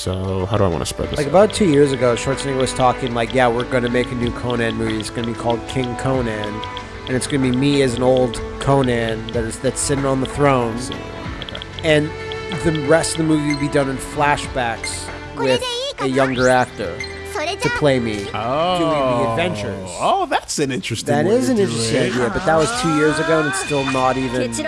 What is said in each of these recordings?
So how do I want to spread this? Like out? about two years ago, Schwarzenegger was talking like, "Yeah, we're going to make a new Conan movie. It's going to be called King Conan, and it's gonna be me as an old Conan that is that's sitting on the throne, and the rest of the movie will be done in flashbacks with a younger actor to play me oh. doing the oh. adventures. Oh, that's an interesting. That is an interesting idea, but that was two years ago, and it's still not even a thing. It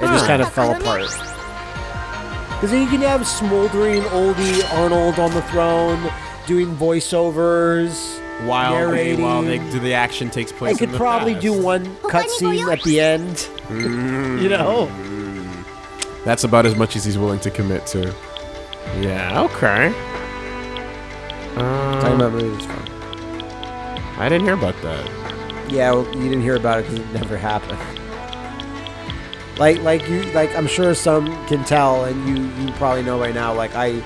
just kind of fell apart. Because then you can have smoldering oldie Arnold on the throne doing voiceovers. While they, narrating. while they do the action takes I place. could in the probably past. do one cutscene at the end. You know? That's about as much as he's willing to commit to. Yeah. Okay. Talking Um, about movies. I didn't hear about that. Yeah, well, you didn't hear about it because it never happened. Like, like you, like I'm sure some can tell, and you, you probably know by now. Like I,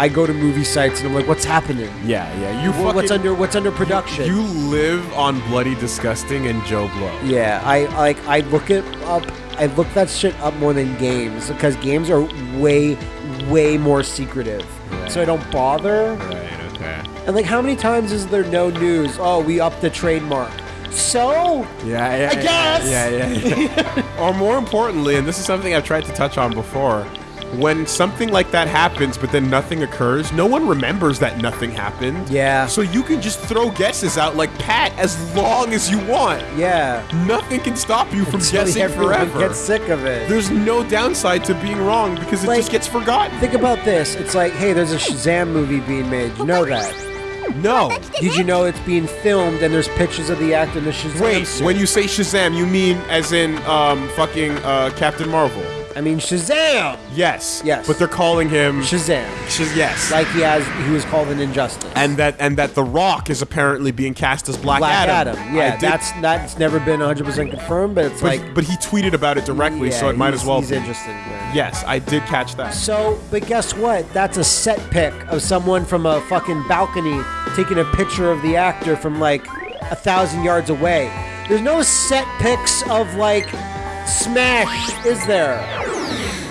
I go to movie sites and I'm like, what's happening? Yeah, yeah. You Wha- what's fucking- under, what's under production? You live on Bloody Disgusting and JoBlo. Yeah, I like I look it up. I look that shit up more than games because games are way, way more secretive. So I don't bother. Right. Okay. And like, how many times is there no news? Oh, we upped the trademark. So Yeah, yeah. I yeah, guess. Yeah, yeah. yeah. or more importantly, and this is something I've tried to touch on before, when something like that happens, but then nothing occurs, no one remembers that nothing happened. Yeah. So you can just throw guesses out like Pat as long as you want. yeah, Nothing can stop you from Until guessing forever. gets sick of it. There's no downside to being wrong because it Like- just gets forgotten. Think about this. It's like, hey, there's a Shazam movie being made. You know that? No. Did you know it's being filmed and there's pictures of the actor in the Shazam Wait, suit? when you say Shazam, you mean as in um fucking uh Captain Marvel? I mean Shazam. Yes. Yes. But they're calling him Shazam. Shaz- yes. Like he has, he was called an injustice. and that and that The Rock is apparently being cast as Black, Black Adam. Adam. Yeah, did- that's that's never been 100 percent confirmed, but it's but, like but he tweeted about it directly, so it might as well He's be. interested. In. Yes, I did catch that. So, but guess what? That's a set pic of someone from a fucking balcony taking a picture of the actor from like a thousand yards away. There's no set pics of like Smash, is there?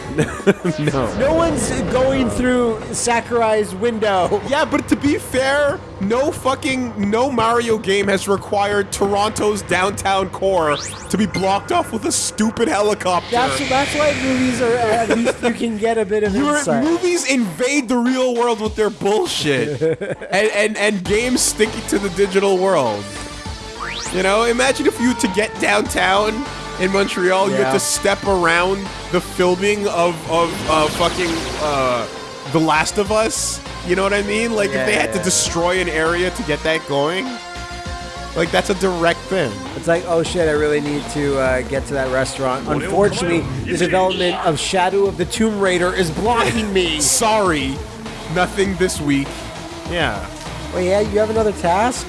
no. No one's going through Sakurai's window. Yeah, but to be fair, no fucking no Mario game has required Toronto's downtown core to be blocked off with a stupid helicopter. That's that's why movies are at least you can get a bit of Your insight. movies invade the real world with their bullshit, and, and and games stick it to the digital world. You know, imagine if you to get downtown in Montreal, you have to step around the filming of of uh, fucking uh, The Last of Us. You know what I mean? Like if they Yeah, had to destroy an area to get that going, like that's a direct thing. It's like, oh shit, I really need to uh, get to that restaurant. Unfortunately, the development of Shadow of the Tomb Raider is blocking me. Sorry, nothing this week. Yeah. Wait, yeah, you have another task?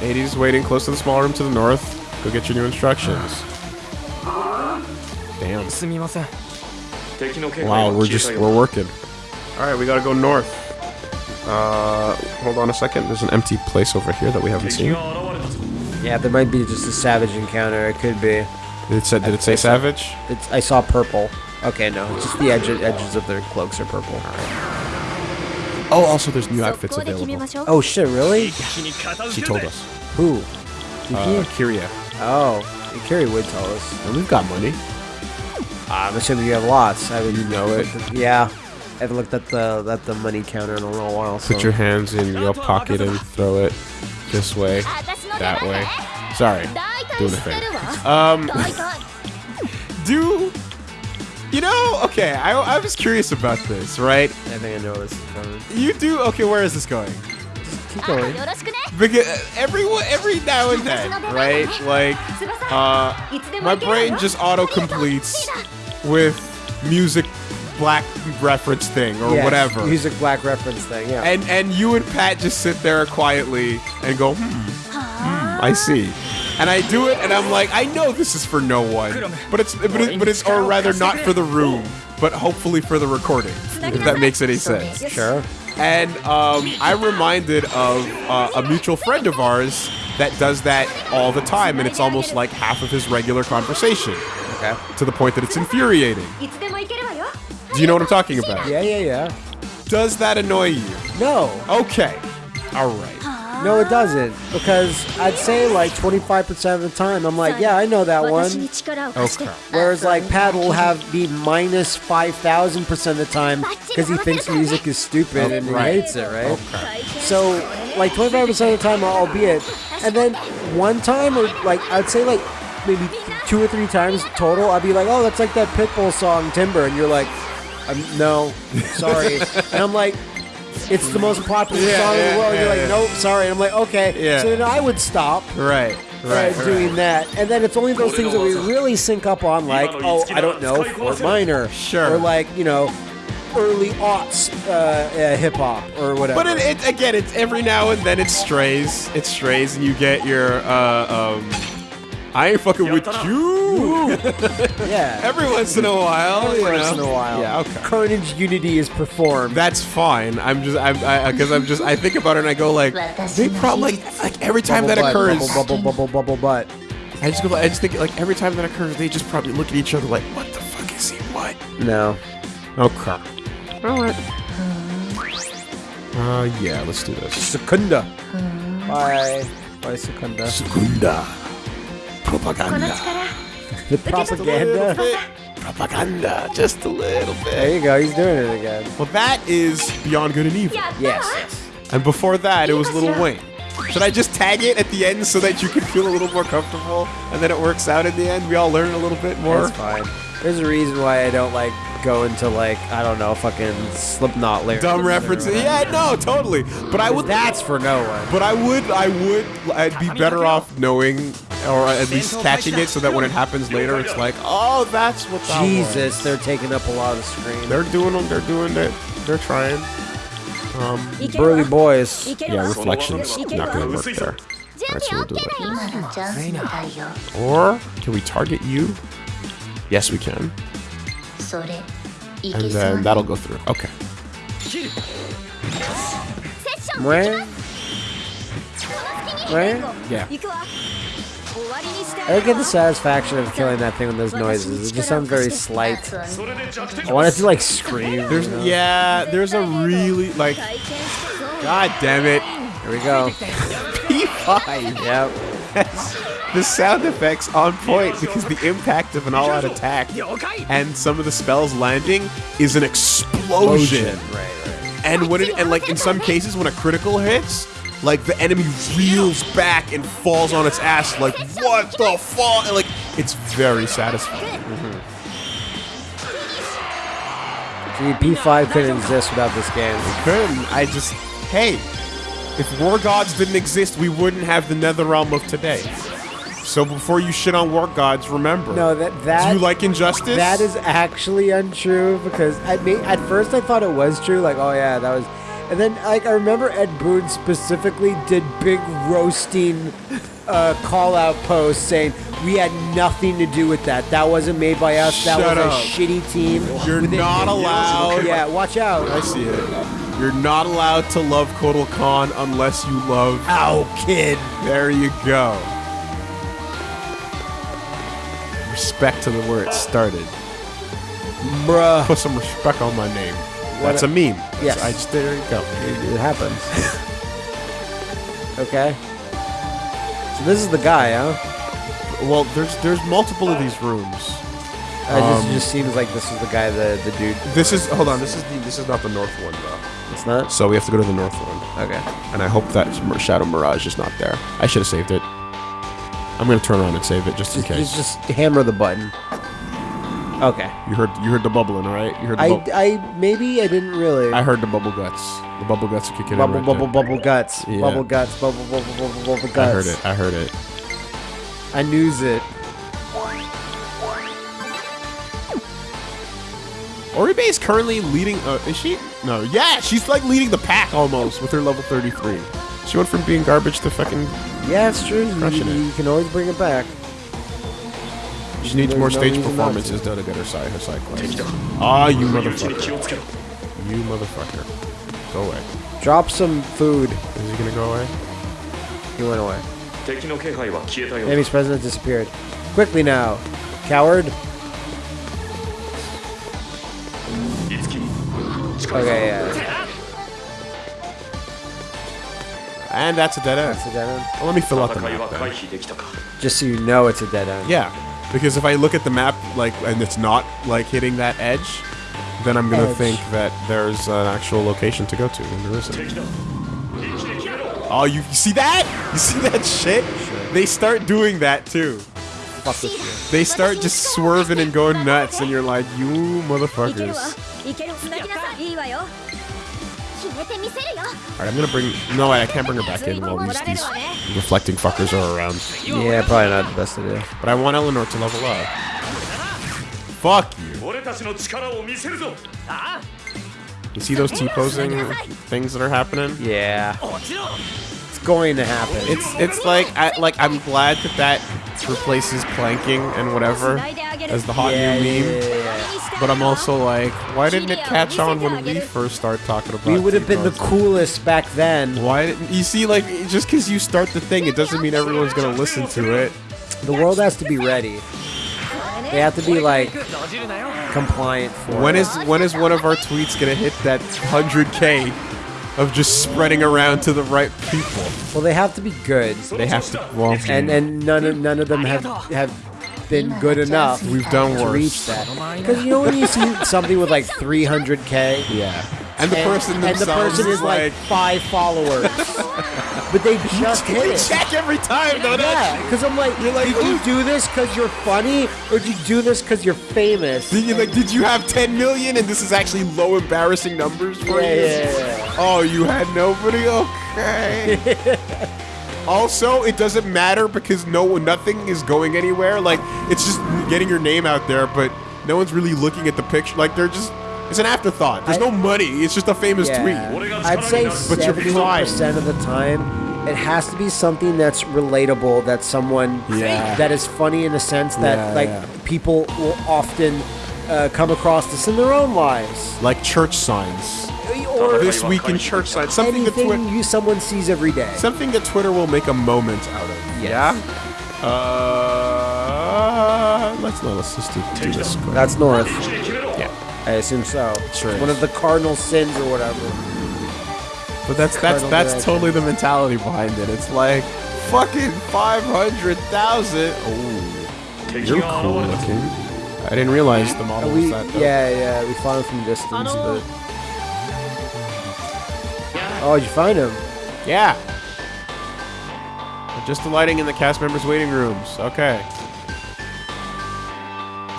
80s waiting close to the small room to the north. Go get your new instructions. Damn. Wow, we're just we're working. All right, we gotta go north. Uh, hold on a second. There's an empty place over here that we haven't seen. Yeah, there might be just a savage encounter. It could be. Did it say, did it say savage? Saw, it's, I saw purple. Okay, no, just the edge, edges of their cloaks are purple. Oh, also there's new outfits available. Oh shit, really? She told us. Who? Uh, Kiria. Oh, Kiria would tell us. And we've got money. I'm assuming you have lots. I mean, you know it. Yeah. I haven't looked at the at the money counter in a little while. So. Put your hands in your pocket and throw it this way, that way. Sorry, doing a thing. Um, do you know? Okay, I, I was curious about this, right? I think I know this. You do? Okay, where is this going? Keep going. Because uh, every every now and then, right? Like, uh, my brain just auto completes with music black reference thing or Yes, whatever. Music black reference thing. Yeah. And and you and Pat just sit there quietly and go, hmm. I see. And I do it, and I'm like, I know this is for no one, but it's but, it, but it's or rather not for the room, but hopefully for the recording, if that makes any sense. Sure. And um, I'm reminded of uh, a mutual friend of ours that does that all the time, and it's almost like half of his regular conversation. Okay. To the point that it's infuriating. Do you know what I'm talking about? Yeah, yeah, yeah. Does that annoy you? No. Okay. All right. No, it doesn't. Because I'd say like 25% of the time, I'm like, yeah, I know that one. Okay. Whereas like Pat will have the minus 5,000% of the time because he thinks music is stupid oh, and right. he hates it, right? Okay. So like 25% of the time, I'll be it. And then one time, or like, I'd say like maybe two or three times total, I'd be like, oh, that's like that Pitbull song Timber, and you're like, um, no, sorry. and I'm like. It's the most popular Yeah, song in the world. yeah, you're like, yeah. nope, sorry. And I'm like, okay. Yeah. So then I would stop Right. Right. uh, doing that. And then it's only those things that we really sync up on, like, oh, I don't know, Fort Minor. Sure. Or like, you know, early aughts uh, uh, hip hop or whatever. But it, it again, it's every now and then it strays. It strays, and you get your uh, um. I ain't fucking with you. yeah. Every once in a while. Every you once know. in a while. Yeah. Okay. Carnage Unity is performed. That's fine. I'm just I'm I, because I'm just I think about it and I go like they probably like, like every time that butt, occurs. Bubble, bubble, bubble, bubble butt. I just go I just think like every time that occurs they just probably look at each other like what the fuck is he what? No. Okay. All right. Uh yeah, let's do this. Secunda. By, by Secunda. Segunda. Propaganda. the propaganda. propaganda, just a little bit. There you go. He's doing it again. Well, that is Beyond Good and Evil. Yes. And before that, it was Lil Wayne. Should I just tag it at the end so that you can feel a little more comfortable, and then it works out in the end? We all learn a little bit more. That's fine. There's a reason why I don't like go into like I don't know fucking Slipknot lyrics. Dumb references. Yeah, no, totally. But I would. That's for no one. But I would. I would. I'd be better off knowing or at least catching it so that when it happens later, it's like, oh, that's what that Jesus, was. they're taking up a lot of screen. They're doing them. They're doing it. They're trying. Um, burly boys. Yeah, reflections not gonna work there. Right, so we'll do it. Or can we target you? Yes, we can. And then that'll go through. Okay. Where? Where? Yeah. I get the satisfaction of killing that thing with those noises. It just sounds very slight. I wanted to like scream. There's, you know? Yeah, there's a really like. God damn it! Here we go. P5. Yep. That's, the sound effects on point because the impact of an all-out attack and some of the spells landing is an explosion. explosion. Right, right. And when it, and like in some cases when a critical hits, like the enemy reels back and falls on its ass like what the fuck? And, like it's very satisfying. See, P5 couldn't exist without this game. Couldn't I just hey, if war gods didn't exist, we wouldn't have the nether realm of today. So before you shit on war gods, remember. No, that that Do you like injustice? that is actually untrue because I mean, at first I thought it was true. Like, oh yeah, that was. And then, like, I remember Ed Boon specifically did big roasting uh, call out posts saying we had nothing to do with that. That wasn't made by us. That Shut was up. a shitty team. You're within- not allowed. Yeah, watch out. I see it. You're not allowed to love Kotal Khan unless you love. Ow, kid. There you go. Respect to the where it started. Bruh. Put some respect on my name. That's a meme. Yes. I just there you go. It happens. okay. So this is the guy, huh? Well, there's there's multiple of these rooms. Uh, Um, this just seems like this is the guy, the the dude. This is hold on. This is the this is not the north one though. It's not. So we have to go to the north one. Okay. And I hope that Shadow Mirage is not there. I should have saved it. I'm gonna turn around and save it just in case. just, just hammer the button. Okay. You heard you heard the bubbling, all right? You heard the I, bub- I maybe I didn't really. I heard the bubble guts. The bubble guts are kicking bubble in right bubble there. bubble guts. Yeah. Bubble guts. Bubble bubble bubble bubble guts. I heard it. I heard it. I news it. Oribe is currently leading. Uh, is she? No. Yeah, she's like leading the pack almost with her level 33. She went from being garbage to fucking Yeah, it's true. You, you can always bring it back. She needs more stage performances though to get her side her side quest. Ah, you motherfucker! You motherfucker! Go away. Drop some food. Is he gonna go away? He went away. Enemy's president disappeared. Quickly now, coward! Okay, yeah. And that's a dead end. That's a dead end. Well, let me fill out the map. Then. Just so you know it's a dead end. Yeah. Because if I look at the map, like, and it's not, like, hitting that edge, then I'm gonna edge. think that there's an actual location to go to, and there isn't. Oh, you, you see that? You see that shit? They start doing that, too. They start just swerving and going nuts, and you're like, you motherfuckers. Alright, I'm gonna bring... No, I can't bring her back in while these, these reflecting fuckers are around. Yeah, probably not the best idea. But I want Eleanor to level up. Fuck you. You see those T-posing things that are happening? Yeah. It's going to happen. It's it's like I like I'm glad that that replaces planking and whatever as the hot yeah, new meme. yeah, yeah. But I'm also like, why didn't it catch on when we first started talking about? It? We would have been the coolest back then. Why didn't you see? Like, just because you start the thing, it doesn't mean everyone's gonna listen to it. The world has to be ready. They have to be like compliant for When it. is when is one of our tweets gonna hit that 100k of just spreading around to the right people? Well, they have to be good, They have to. Well, and and none of none of them have have been good enough. we've done to worse. reach that. Because you know when you see something with like 300k, Yeah. And the and, person and the themselves person is like five followers, but they just hit it. check every time, though. Yeah, because I'm like, You're like, did you do this because you're funny, or did you do this because you're famous? Did you like? Did you have 10 million, and this is actually low, embarrassing numbers for Yeah, you? yeah, yeah. Oh, you had nobody. Okay. also, it doesn't matter because no, nothing is going anywhere. Like it's just getting your name out there, but no one's really looking at the picture. Like they're just. It's an afterthought. There's I- no money. It's just a famous Yeah. tweet. I'd say But you're seventy percent of the time, it has to be something that's relatable. That someone Yeah. that is funny in a sense that Yeah, like yeah. people will often uh, come across this in their own lives, Like church signs. or This week in church signs. Something that anything Twi- you someone sees every day. something that Twitter will make a moment out of. Yes. Uh, let's no, let's just do, do this. quick. That's north. I assume so. True. It's one of the cardinal sins or whatever. But that's that's that's direction. totally the mentality behind it. It's like fucking five hundred thousand. Oh, you're cool looking. I didn't realize the model we, was that. Dope. Yeah, yeah, we found him from distance, but. Oh, did you find him? Yeah. Just alighting in the cast members' waiting rooms. Okay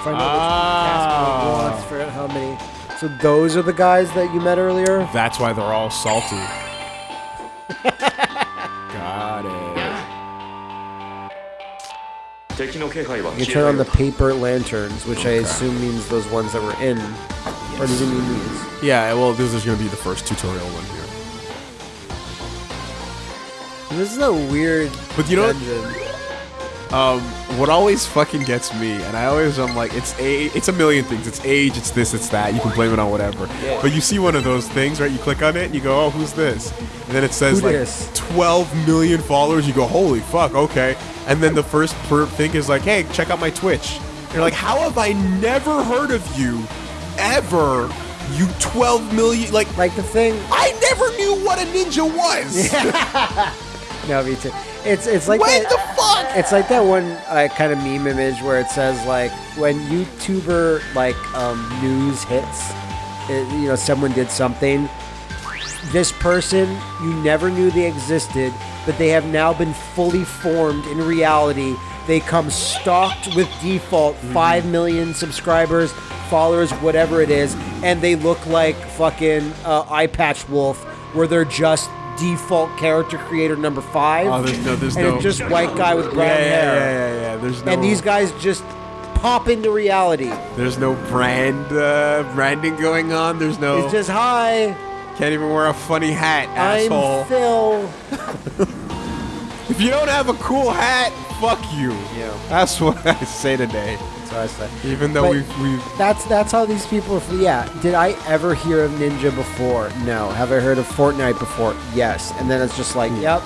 find out ah. wants for how many. So those are the guys that you met earlier. That's why they're all salty. Got it. You turn on the paper lanterns, which okay. I assume means those ones that were in. Yes. Or does it mean these? Yeah, well, this is going to be the first tutorial one here. This is a weird. But you know. What? Um, what always fucking gets me, and I always I'm like, it's a, it's a million things. It's age, it's this, it's that. You can blame it on whatever. Yeah. But you see one of those things, right? You click on it and you go, oh, who's this? And then it says Who like dis? 12 million followers. You go, holy fuck, okay. And then the first per thing is like, hey, check out my Twitch. And You're like, how have I never heard of you, ever? You 12 million, like. Like the thing. I never knew what a ninja was. No, me too. It's it's like What that, the fuck? It's like that one uh, kind of meme image where it says like when YouTuber like um, news hits, it, you know, someone did something. This person you never knew they existed, but they have now been fully formed in reality. They come stocked with default Mm-hmm. five million subscribers, followers, whatever it is, and they look like fucking uh, Eye Patch Wolf, where they're just default character creator number five. Oh, there's no- there's and no- it's just white guy with brown yeah, yeah, hair. yeah, yeah, yeah. There's no. And these guys just pop into reality. There's no brand uh, branding going on. There's no. It's just hi, can't even wear a funny hat, asshole. I'm Phil. If you don't have a cool hat, fuck you. Yeah. That's what I say today. That's I said. Even though we've, we've That's that's how these people. Yeah. Did I ever hear of Ninja before? No. Have I heard of Fortnite before? Yes. And then it's just like, hmm. yep.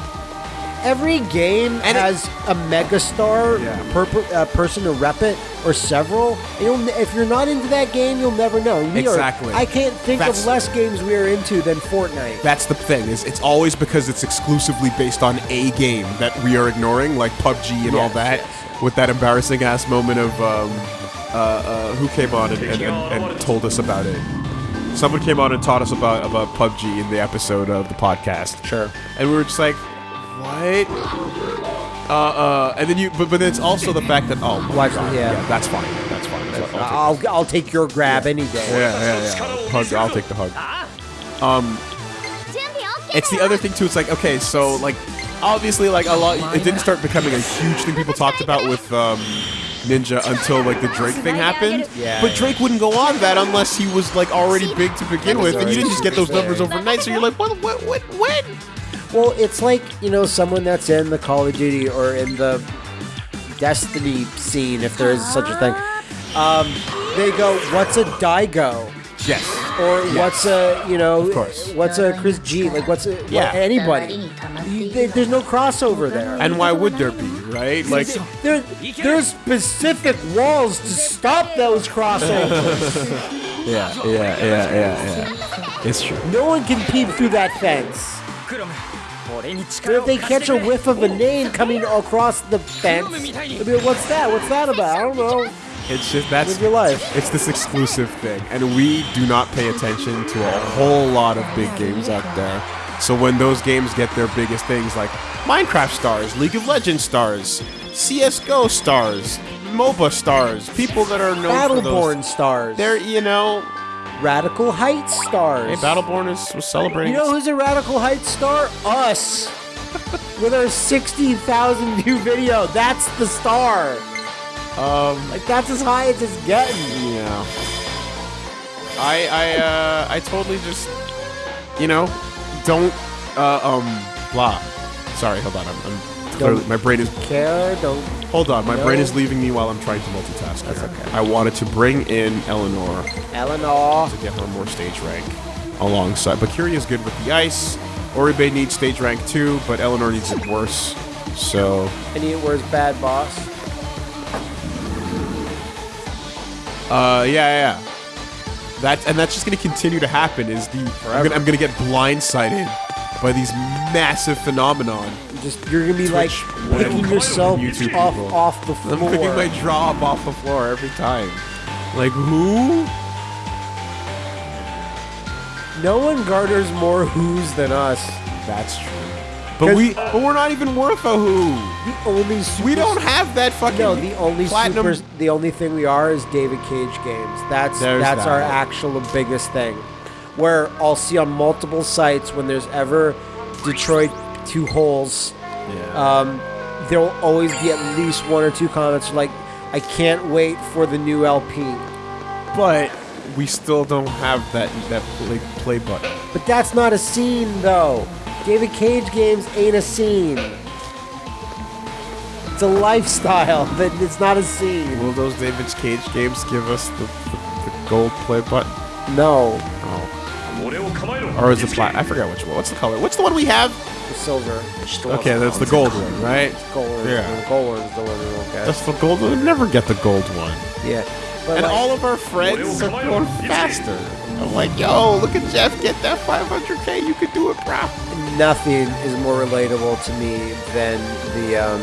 Every game And it- has a megastar Yeah. per, per, uh, person to rep it, or several. And You'll, if you're not into that game, you'll never know. We are- Exactly. I can't think That's- of less games we are into than Fortnite. That's the thing is it's always because it's exclusively based on a game that we are ignoring, like PUBG and all that, yes. with that embarrassing ass moment of um, uh, uh, who came on and, and, and, and told us about it. Someone came on and taught us about about PUBG in the episode of the podcast. Sure. and we were just like, what? Uh, uh, and then you, but but then it's also the fact that oh, my Watch- God, yeah. that's fine, that's fine. I'll take I'll, I'll take your grab any day. yeah, yeah, yeah. Hug, I'll take the hug. Um, it's the other thing too. It's like okay, so like obviously like a lot. It didn't start becoming a huge thing people talked about with um, Ninja until like the Drake thing happened. Yeah, but yeah. Drake wouldn't go on that unless he was like already big to begin with, and you didn't just get those numbers overnight. So you're like, what, what, what, when? Well, it's like, you know, someone that's in the Call of Duty or in the Destiny scene, if there is such a thing. Um, they go, what's a Daigo? Yes. Or what's a, you know, of course. what's a Chris G? Like, what's a, what- Yeah. anybody? You- there- there's no crossover there. And why would there be, right? Like, there, there's specific walls to stop those crossovers. yeah, yeah, yeah, yeah, yeah. It's true. no one can peep through that fence. If they catch a whiff of a name coming across the fence, I mean, what's that? What's that about? I don't know. It's just that's Live your life. It's this exclusive thing, and we do not pay attention to a whole lot of big games out there. So when those games get their biggest things like Minecraft stars, League of Legends stars, CS:GO stars, MOBA stars, people that are known Battleborn for those, stars, they're you know Radical Heights stars. hey, Battleborn is was celebrating. You know who's a Radical Heights star? Us. With our 60,000 view video. That's the star. um, Like, that's as high as it's getting. Yeah. I I uh I totally just you know don't uh um blah. Sorry, hold on. I'm, I'm clearly, my brain is Care, don't. hold on. My brain is leaving me while I'm trying to multitask. That's okay. I wanted to bring in Eleanor Eleanor. to get her more stage rank alongside. But Kiria is good with the ice. Oribe needs stage rank too, but Eleanor needs it worse. So And he wears bad boss. Uh, yeah, yeah. That and that's just gonna continue to happen. Is the I'm gonna, I'm gonna get blindsided by these massive phenomenon. Just You're going to be like picking yourself YouTube off, people. off the I'm floor. picking my jaw up off the floor every time. Like who? no one garters more who's than us. That's true. But we, but we're not even worth a who. The only super We don't have that fucking. No, the only platinum. super, the only thing we are is David Cage games. That's There's that's our actual biggest thing. Where I'll see on multiple sites when there's ever Detroit two holes. Yeah. Um, there will always be at least one or two comments like, "I can't wait for the new LP." But we still don't have that that play, play button. But that's not a scene, though. David Cage games ain't a scene. It's a lifestyle but it's not a scene. Will those David Cage games give us the, the, the gold play button? No. Oh. Or is it black? I forgot which one. What's the color? What's the one we have? The silver. Okay, that's the gold one, right? Gold, Yeah. the gold one's the one we won't get. That's the gold one. We never get the gold one. Yeah. But And like, all of our friends are going faster. I'm like, yo, look at Jeff get that 500k. You could do it, bro. nothing is more relatable to me than the um,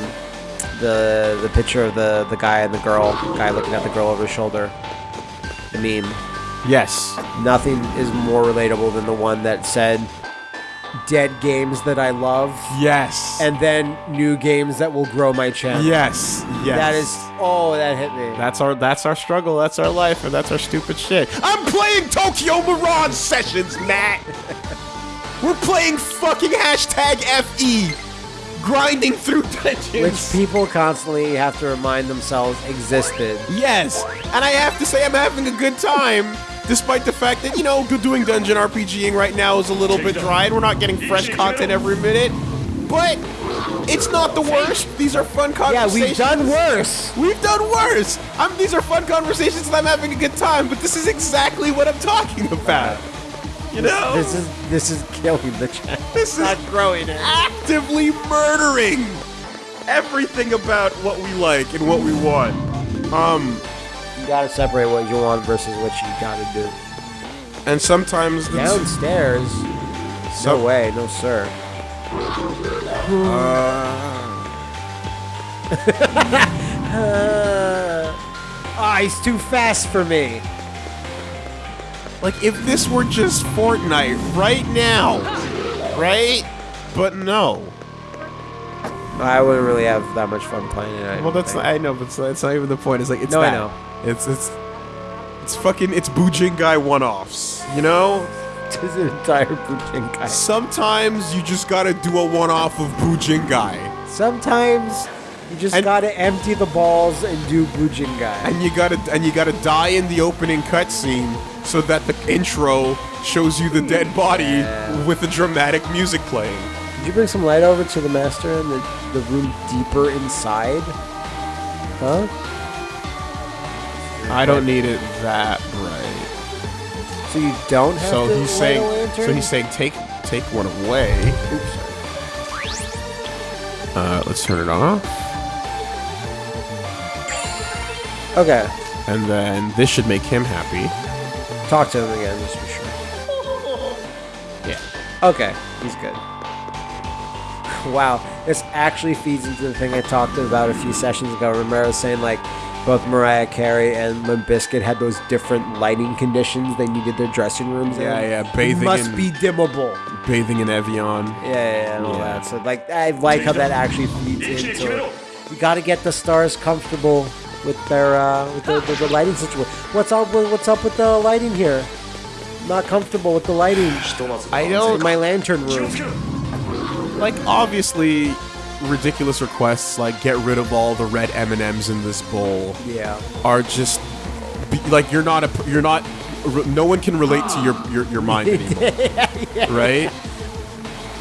the the picture of the the guy and the girl, guy looking at the girl over his shoulder. The meme. Yes. Nothing is more relatable than the one that said dead games that I love Yes. and then new games that will grow my channel. yes. Yes. That is oh that hit me. That's our that's our struggle. That's our life, and that's our stupid shit. I'm playing Tokyo Mirage Sessions, Matt. We're playing fucking hashtag FE, grinding through dungeons. which people constantly have to remind themselves existed. Yes, and I have to say I'm having a good time, despite the fact that you know doing dungeon RPGing right now is a little bit dry, and we're not getting fresh content every minute. But It's not the worst. These are fun conversations. Yeah, we've done worse. We've done worse. I'm, these are fun conversations and I'm having a good time, but this is exactly what I'm talking about. You know? This is this is killing the chat. This is not growing it. actively murdering everything about what we like and what we want. Um, gotta separate what you want versus what you gotta do. and sometimes the Downstairs. Some- No way, no sir. Ah, he's too fast for me. like if this were just Fortnite right now, right? But no. I wouldn't really have that much fun playing it. I Well, that's not, I know, but it's, it's not even the point. It's like it's No, I that. know. It's it's it's fucking it's Bujingai one-offs. You know? Is an entire Bujingai. Sometimes you just gotta do a one-off of Bujingai. Sometimes you just And- gotta empty the balls and do Bujingai. and you gotta and you gotta die in the opening cutscene so that the intro shows you the dead body Yeah. with the dramatic music playing. Did you bring some light over to the master and the, the room deeper inside? Huh? I don't need it that bright. So you don't have So he's saying lantern? so he's saying take take one away. Oops. Uh, let's turn it off, Okay. and then this should make him happy. Talk to him again, just be sure. Yeah. Okay, he's good. Wow, this actually feeds into the thing I talked about a few sessions ago. Was saying like both Mariah Carey and Limp Bizkit had those different lighting conditions they needed their dressing rooms in. Yeah, yeah, bathing must in- be dimmable. Bathing in Evian. Yeah, yeah, yeah, and all Yeah. that. So like, I like how that actually feeds into it. You got to get the stars comfortable with their uh, with the, the, the lighting situation. What's up? With, what's up with the lighting here? Not comfortable with the lighting I in don't my lantern room. like obviously ridiculous requests like get rid of all the red M&Ms in this bowl Yeah. are just like you're not a you're not no one can relate to your your, your mind anymore. Right?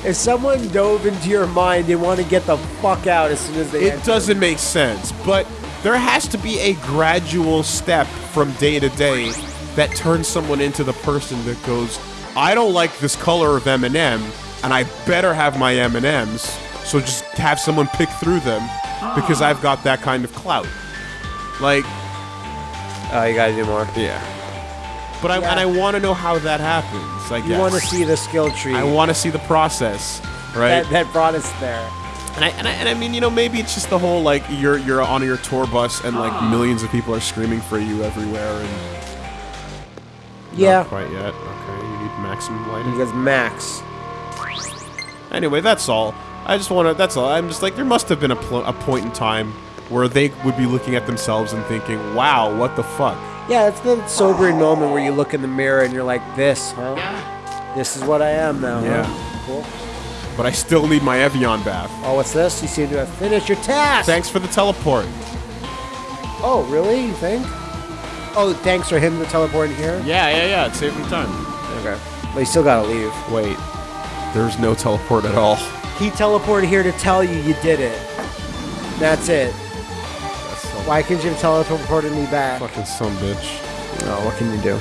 If someone dove into your mind, they want to get the fuck out as soon as they It enter. doesn't make sense, but there has to be a gradual step from day to day that turns someone into the person that goes, "I don't like this color of M&M, and I better have my M&Ms." So just have someone pick through them because ah. I've got that kind of clout. Like, Oh, you gotta do more. yeah. But I Yeah. and I want to know how that happens. Like, You want to see the skill tree I want to see the process, right? that, that brought us there. And I, and I and I mean, you know, maybe it's just the whole like you're you're on your tour bus and like ah. millions of people are screaming for you everywhere and Yeah. not quite yet. Okay, you need maximum lighting. Because Max. Anyway, that's all. I just want to. That's all. I'm just like there must have been a, a point in time where they would be looking at themselves and thinking, "Wow, what the fuck." Yeah, it's the sobering moment where you look in the mirror and you're like, this, huh? This is what I am now. huh? Yeah. Cool. But I still need my Evian bath. Oh, what's this? You seem to have finished your task. Thanks for the teleport. Oh, really? You think? Oh, thanks for him to teleporting here. Yeah, yeah, yeah. It saved me time. Okay. But you still gotta leave. Wait, there's no teleport at all. He teleported here to tell you you did it. That's it. Why so Why can Jim teleported me back? Fucking some bitch. Oh, what can you do?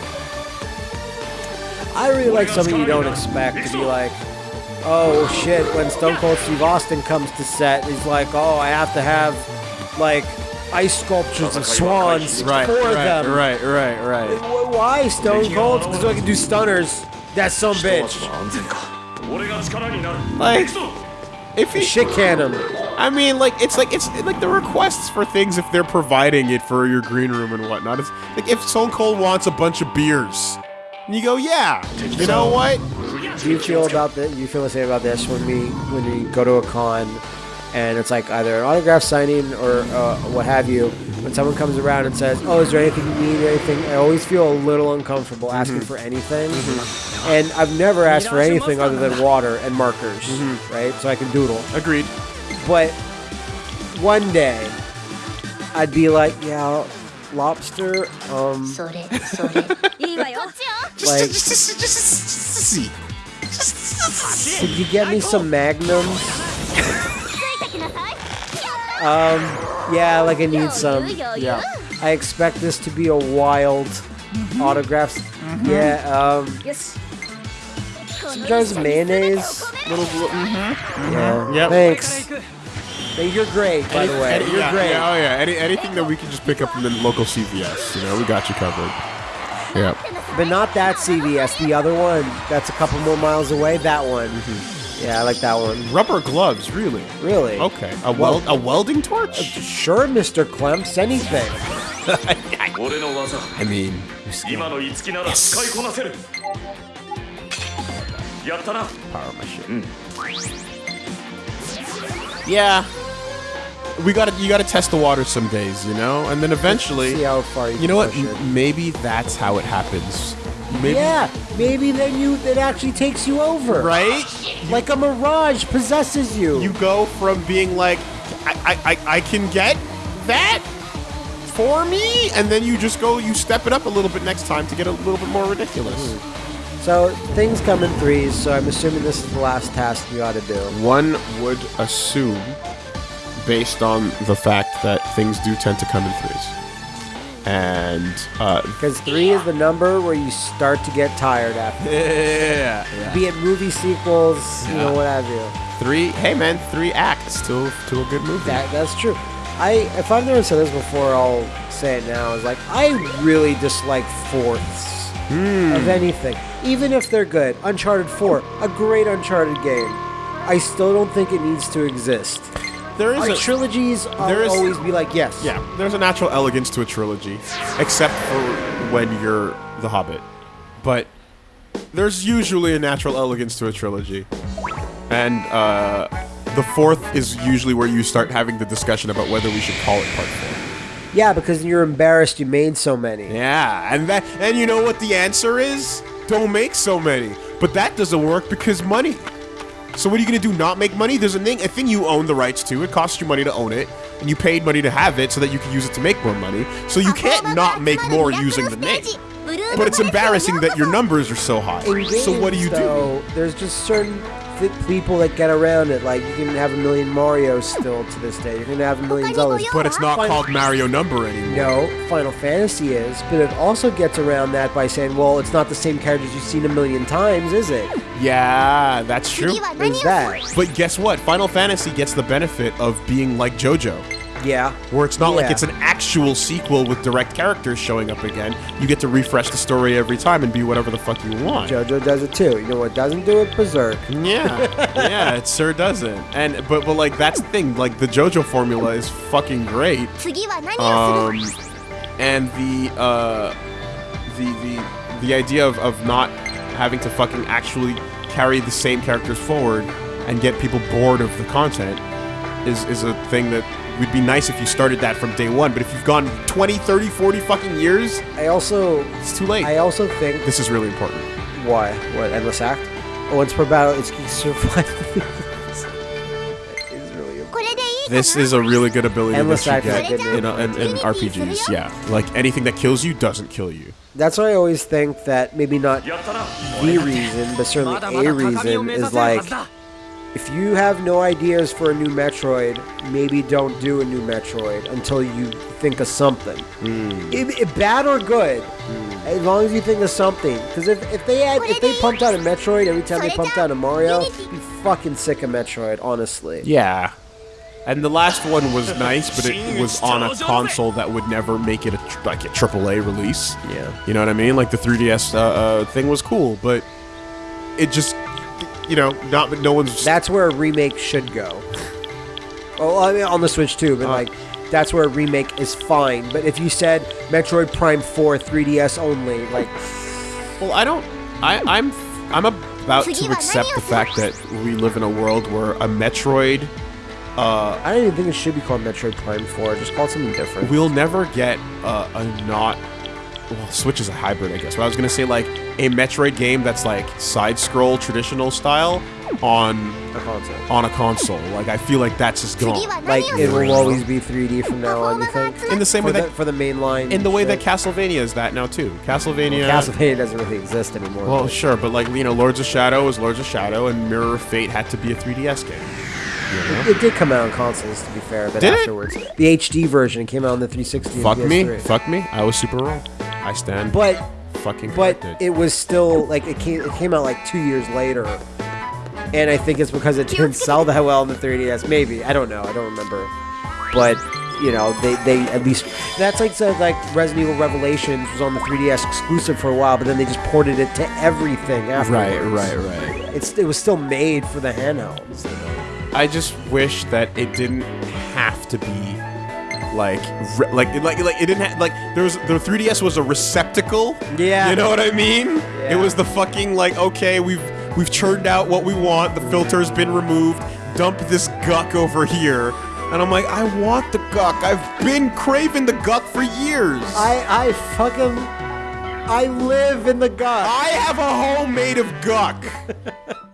I really like something you don't expect to be like, oh shit, when Stone Cold Steve Austin comes to set, he's like, oh, I have to have, like, ice sculptures of swans right, for right, them. Right, right, right. Why Stone Cold? Because I can do stunners. That's some bitch. like, if he Shit can him. I mean, like it's like it's like the requests for things if they're providing it for your green room and whatnot. It's like if Stone Cold wants a bunch of beers, and you go, yeah, you know what? Do you feel about the? You feel the same about this when we when we go to a con, and it's like either an autograph signing or uh, what have you. When someone comes around and says, "Oh, is there anything you need? Or anything?" I always feel a little uncomfortable asking for anything, and I've never asked for anything other than water and markers, right? So I can doodle. Agreed. But one day, I'd be like, "Yeah, lobster. Um, それそれいいわよ like, just, just, just see. could you get me some magnums?" Yeah, like I need some. Yeah. I expect this to be a wild autographs. Yeah, um, some jars of mayonnaise. Little, little mm-hmm, mm-hmm. Yeah. Yep. Thanks. You're great, by Any, the way. Any, you're yeah, great. Yeah, oh yeah. Any, anything that we can just pick up from the local CVS, you know, we got you covered. Yeah. But not that CVS. The other one that's a couple more miles away. That one. Mm-hmm. Yeah, I like that one. Rubber gloves, really? Really? Okay. A weld, well, a welding torch? Uh, sure, Mr. Clemps. Anything. I mean, yes. やったな power my shit. Yeah. We gotta, you gotta test the water some days, you know, and then eventually, See how far you, you know what? can push it. M- Maybe that's how it happens. Maybe, Yeah, maybe then you it actually takes you over. Right? Like a mirage possesses you. You go from being like, I, I, I, I can get that for me, and then you just go, you step it up a little bit next time to get a little bit more ridiculous. So things come in threes, so I'm assuming this is the last task you ought to do. One would assume, based on the fact that things do tend to come in threes. And, uh, Because three is the number where you start to get tired after. yeah, Be it movie sequels, you know, what have you. Three, hey man, three acts to, to a good movie. That that's true. I if I've never said this before, I'll say it now. Is like I really dislike fourths Hmm. of anything, even if they're good. Uncharted Four, a great Uncharted game. I still don't think it needs to exist. there is Our a, trilogies, I'll there is- always be like, yes. Yeah, there's a natural elegance to a trilogy, except for when you're The Hobbit. But there's usually a natural elegance to a trilogy. And uh, the fourth is usually where you start having the discussion about whether we should call it part four. Yeah, because you're embarrassed you made so many. Yeah, and that and you know what the answer is? Don't make so many. But that doesn't work because money. So what are you gonna do? Not make money? There's a thing, a thing you own the rights to. It costs you money to own it, and you paid money to have it so that you can use it to make more money. So you can't not make more using the name. But it's embarrassing that your numbers are so high. So what do you do? though, There's just certain people that get around it. Like you can have a million Marios still to this day. You're gonna have a million Zeldas. But it's not Fine. called Mario number anymore. No, Final Fantasy is, but it also gets around that by saying, well, it's not the same characters you've seen a million times, is it? Yeah, that's true. There's that. But guess what? Final Fantasy gets the benefit of being like JoJo. Yeah. Where it's not yeah. like it's an actual sequel with direct characters showing up again. You get to refresh the story every time and be whatever the fuck you want. JoJo does it too. You know what doesn't do it? Berserk. Yeah. yeah, it sure doesn't. And but but like that's the thing. Like the JoJo formula is fucking great. Um, and the uh, the the the idea of, of not having to fucking actually carry the same characters forward and get people bored of the content is is a thing that it would be nice if you started that from day one. But if you've gone 20, 30, 40 fucking years, I also it's too late. I also think this is really important. Why? What endless act? Oh, Once per battle, it's survive. this is a really good ability Endless that you get in, a, in, in, RPGs. Yeah, like anything that kills you doesn't kill you. That's why I always think that maybe not the reason, but certainly a reason is like if you have no ideas for a new Metroid, maybe don't do a new Metroid until you think of something. It- it- bad or good, as long as you think of something. Because if, if they had if they pumped out a Metroid every time they pumped out a Mario, you'd be fucking sick of Metroid, honestly. Yeah. And the last one was nice, but it was on a console that would never make it a tr- like a AAA release. Yeah. You know what I mean? Like the 3DS uh, uh, thing was cool, but it just, you know, not no one's. That's where a remake should go. Oh, I mean on the Switch too, but Uh. like that's where a remake is fine. But if you said Metroid Prime 4 3DS only, like well, I don't. I, I'm I'm about to accept the fact that we live in a world where a Metroid Uh, I don't even think it should be called Metroid Prime 4. Just call it something different. We'll never get uh, a not well, Switch is a hybrid, I guess. But I was gonna say like a Metroid game that's like side scroll traditional style on a console. On a console, like I feel like that's just gone. Like it will always be 3D from now on. You think? In the same for way that the, for the main line. In the way shit. that Castlevania is that now too. Castlevania. Well, Castlevania doesn't really exist anymore. Well, but. sure, but like you know, Lords of Shadow is Lords of Shadow, and Mirror of Fate had to be a 3DS game. It, it, did come out on consoles, to be fair, but did afterwards, it? the HD version came out on the 360. Fuck me, fuck me, I was super wrong. I stand. But fucking but it was still like it came it came out like two years later, and I think it's because it didn't sell that well on the 3DS. Maybe I don't know. I don't remember, but you know they they at least that's like so like Resident Evil Revelations was on the 3DS exclusive for a while, but then they just ported it to everything afterwards. right, right, right. It's it was still made for the handhelds. I just wish that it didn't have to be like like it- like like it didn't have like there was the 3DS was a receptacle. Yeah. You know what I mean? Yeah. It was the fucking like okay, we've we've churned out what we want, the filter's been removed, dump this guck over here. And I'm like, I want the guck. I've been craving the guck for years. I I fucking I live in the gut. I have a home made of guck.